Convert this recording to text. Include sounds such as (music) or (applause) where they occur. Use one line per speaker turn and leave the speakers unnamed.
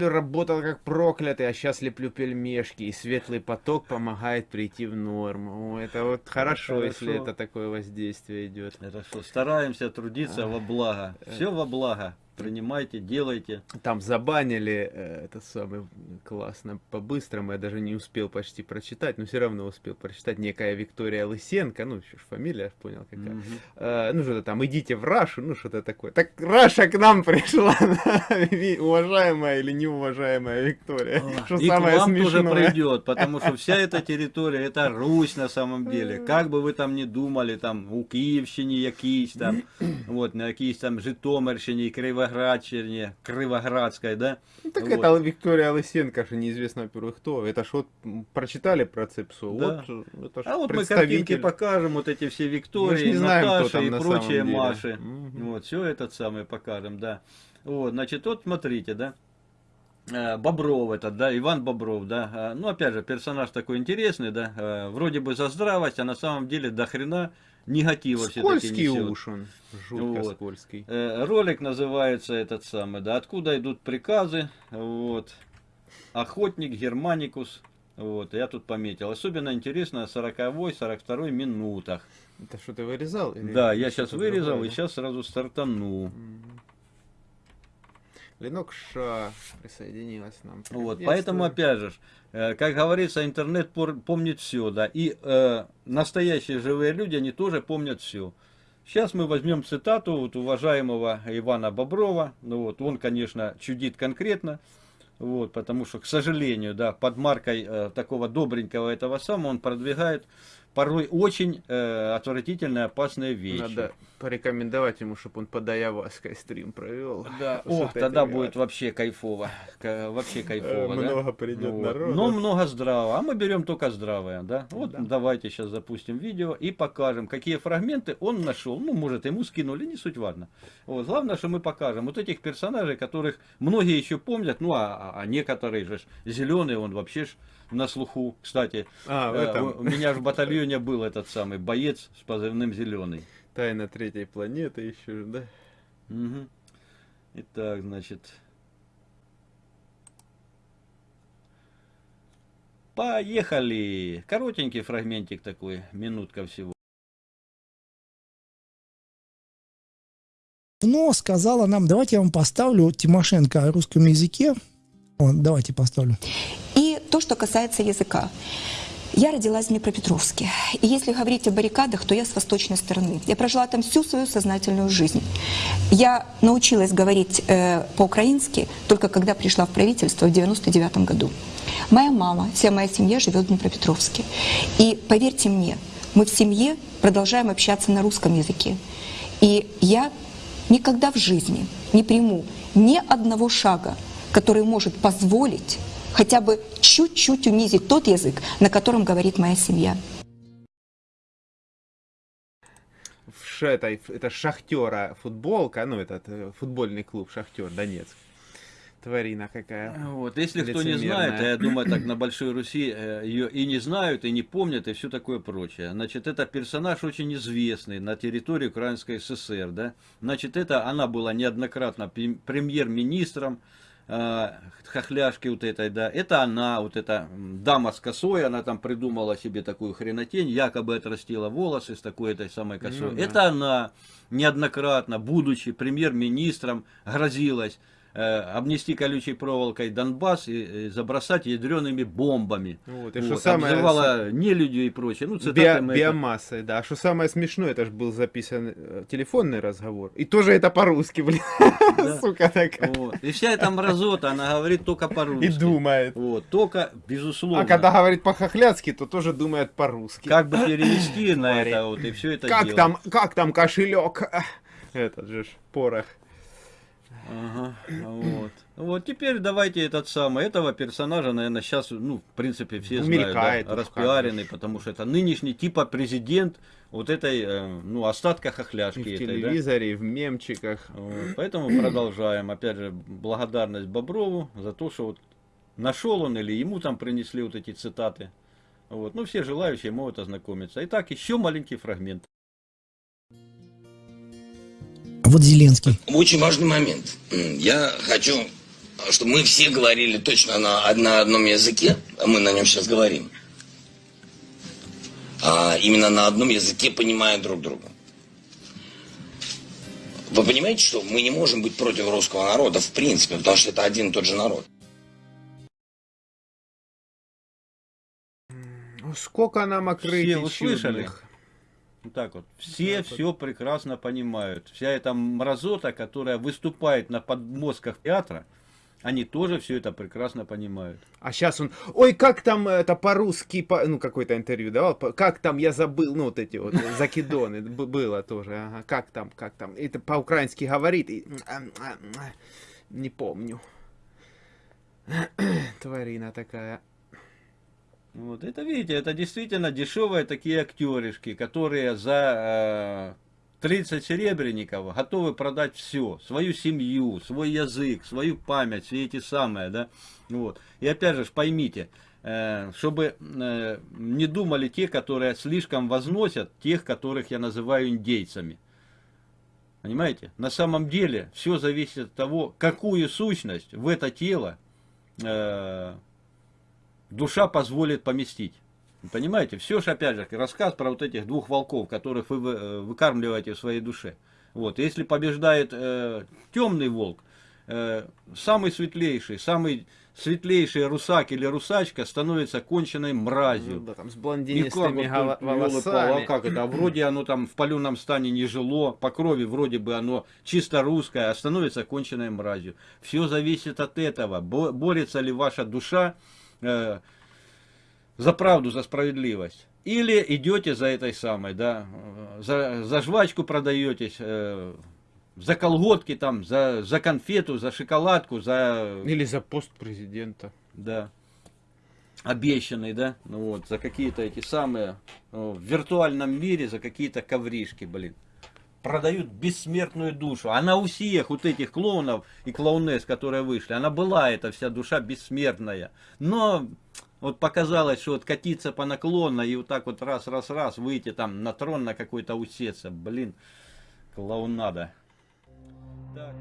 неделю работал как проклятый, а сейчас леплю пельмешки, и светлый поток помогает прийти в норму. Это вот хорошо, хорошо, если это такое воздействие идет.
Хорошо, стараемся трудиться во благо. Все во благо принимайте, делайте.
Там забанили э, это самое классно по-быстрому, я даже не успел почти прочитать, но все равно успел прочитать некая Виктория Лысенко, ну, еще ж фамилия, понял какая. Угу. Э, ну, что-то там, идите в Рашу, ну, что-то такое. Так Раша к нам (laughs) пришла, уважаемая или неуважаемая Виктория.
Что И самое к вам смешное. тоже придет, потому что вся (laughs) эта территория, это Русь на самом деле. Как бы вы там ни думали, там, у Киевщине якісь там, (clears throat) вот, на якісь там Житомирщине, Криво Кривоградщине, Кривоградской, да?
Ну, так вот. это Виктория Лысенко, же неизвестно, во-первых, кто. Это ж вот прочитали про Цепсу.
Да. Вот, это а вот мы картинки покажем, вот эти все Виктории, знаем, Наташи и прочие Маши. Угу. Вот, все этот самый покажем, да. Вот, значит, вот смотрите, да. Э, Бобров этот, да, Иван Бобров, да, э, ну, опять же, персонаж такой интересный, да, э, вроде бы за здравость, а на самом деле до хрена негатива
все-таки несет. уж он, жутко вот. скользкий.
Э, ролик называется этот самый, да, откуда идут приказы, вот, охотник Германикус, вот, я тут пометил. Особенно интересно 40-42 минутах.
Это что ты вырезал?
Или да, я сейчас вырезал другое, и сейчас сразу стартану. Угу.
Ленок Ша присоединилась нам.
Вот, поэтому опять же, э, как говорится, интернет помнит все, да, и э, настоящие живые люди, они тоже помнят все. Сейчас мы возьмем цитату вот уважаемого Ивана Боброва, ну вот, он, конечно, чудит конкретно, вот, потому что, к сожалению, да, под маркой э, такого добренького этого самого он продвигает порой очень э, отвратительные, опасные вещи. Надо
порекомендовать ему, чтобы он под Аяваской стрим провел.
Да, (laughs) о, тогда будет вообще кайфово. Вообще кайфово,
Много да? придет ну, народу.
Но много здравого. А мы берем только здравое, да? Вот да. давайте сейчас запустим видео и покажем, какие фрагменты он нашел. Ну, может, ему скинули, не суть важно. Вот, главное, что мы покажем вот этих персонажей, которых многие еще помнят, ну, а, а, а некоторые же зеленые, он вообще ж на слуху. Кстати, а, э, у меня же в (laughs) батальоне был этот самый боец с позывным «Зеленый».
Тайна третьей планеты еще, да?
Угу. Итак, значит... Поехали! Коротенький фрагментик такой, минутка всего.
Но сказала нам, давайте я вам поставлю Тимошенко о русском языке. Вот, давайте поставлю.
То, что касается языка. Я родилась в Днепропетровске. И если говорить о баррикадах, то я с восточной стороны. Я прожила там всю свою сознательную жизнь. Я научилась говорить э, по-украински только когда пришла в правительство в 99 году. Моя мама, вся моя семья живет в Днепропетровске. И поверьте мне, мы в семье продолжаем общаться на русском языке. И я никогда в жизни не приму ни одного шага, который может позволить хотя бы чуть-чуть унизить тот язык, на котором говорит моя семья.
Это, это Шахтера футболка, ну этот э, футбольный клуб Шахтер Донецк. Тварина какая.
Вот, если кто не знает, а я думаю, так на (clears throat) Большой Руси э, ее и не знают, и не помнят, и все такое прочее. Значит, это персонаж очень известный на территории Украинской ССР, да. Значит, это она была неоднократно премьер-министром, хохляшки вот этой, да, это она, вот эта дама с косой, она там придумала себе такую хренотень, якобы отрастила волосы с такой этой самой косой. Ну, да. Это она неоднократно, будучи премьер-министром, грозилась э, обнести колючей проволокой Донбасс и, и забросать ядреными бомбами. Вот, и вот, что самое... Обзывала нелюдью и прочее. Ну,
Био, биомассой, это... да. А что самое смешное, это же был записан э, телефонный разговор. И тоже это по-русски, блин. (laughs)
Сука такая. Вот. И вся эта мразота, она говорит только по-русски.
И думает.
Вот, только, безусловно.
А когда говорит по-хохляцки, то тоже думает по-русски.
Как бы перевести (laughs) на это вот, и все это
как Там, как там кошелек? Этот же порох.
Ага, вот. Вот теперь давайте этот самый, этого персонажа, наверное, сейчас, ну, в принципе, все знают, да, распиаренный, потому что это нынешний типа президент вот этой, э, ну, остатка хохляшки. И
в этой, телевизоре, да? в мемчиках.
Вот, поэтому продолжаем. Опять же, благодарность Боброву за то, что вот нашел он или ему там принесли вот эти цитаты. Вот. Ну, все желающие могут ознакомиться. Итак, еще маленький фрагмент.
Вот Зеленский.
Очень важный момент. Я хочу что мы все говорили точно на, на одном языке, а мы на нем сейчас говорим. А именно на одном языке, понимая друг друга. Вы понимаете, что мы не можем быть против русского народа в принципе, потому что это один и тот же народ.
Сколько нам окрытий
Все услышали? Вот так вот. Все так все вот. прекрасно понимают. Вся эта мразота, которая выступает на подмозгах театра, они тоже все это прекрасно понимают.
А сейчас он, ой, как там это по-русски, по, ну, какое-то интервью давал, как там, я забыл, ну, вот эти вот закидоны, (laughs) было тоже, ага, как там, как там, это по-украински говорит, и, не помню. (clears throat) Тварина такая.
Вот, это, видите, это действительно дешевые такие актеришки, которые за э, 30 серебряников готовы продать все, свою семью, свой язык, свою память, все эти самые, да, вот. И опять же, поймите, э, чтобы э, не думали те, которые слишком возносят тех, которых я называю индейцами. Понимаете? На самом деле все зависит от того, какую сущность в это тело э, душа позволит поместить. Понимаете, все же опять же рассказ про вот этих двух волков, которых вы э, выкармливаете в своей душе. Вот, если побеждает э, темный волк, э, самый светлейший, самый светлейший русак или русачка становится конченной мразью. Ну,
да, там с блондинистыми вот, волосами.
А как это? Вроде оно там в паленом стане не жило, по крови вроде бы оно чисто русское, а становится конченной мразью. Все зависит от этого. Борется ли ваша душа э, за правду, за справедливость. Или идете за этой самой, да, за, за жвачку продаетесь, э, за колготки там, за, за конфету, за шоколадку, за...
Или за пост президента.
Да. Обещанный, да, ну вот, за какие-то эти самые, ну, в виртуальном мире, за какие-то ковришки, блин. Продают бессмертную душу. Она у всех вот этих клоунов и клоунес, которые вышли, она была, эта вся душа бессмертная. Но вот показалось, что вот катиться по наклонно и вот так вот раз-раз-раз выйти там на трон на какой-то усеться. Блин, клоунада. Так.